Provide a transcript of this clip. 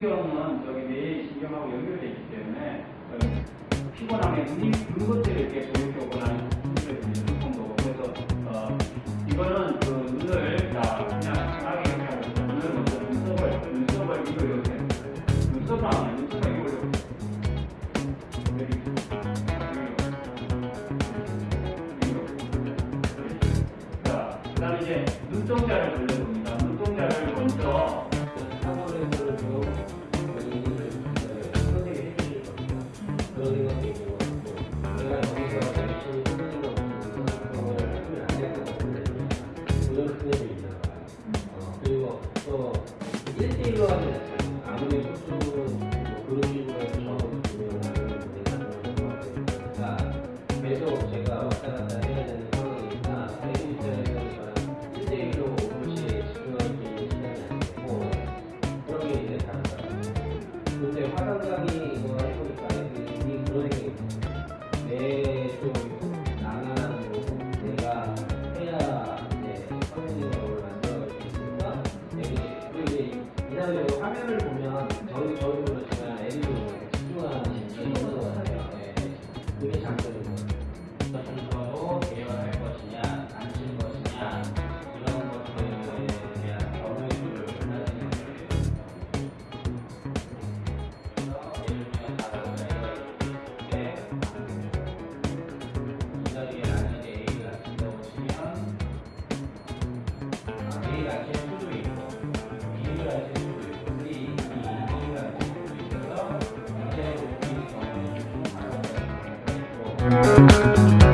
신경은 저기 뇌 신경하고 연결되어 있기 때문에 어, 피곤함에 눈이 그 것들을 이렇게 보여주거나 힘들어지는 정도. 그래서 어, 이거는 그 눈을 자 그냥 강하게 그냥 눈을 먼저 눈썹을 눈썹을 이거 이렇게 눈썹을 하면 눈썹을 이거 이렇게 자, 그 다음에 이제 눈동자를 돌려봅니 어, 1대1로 하는 아무리 소수 뭐 그런 식으로 해서 저하고 분명하는 내가 그러니까 계속 제가 왔다 갔다 해야 되는 상황이니까 대신 입장에서 1대1로 오롯이 집중하기 시간이 안 되고 그런 게 이제 다르다. 근데 화강강이 因为啥？这里。Thank you.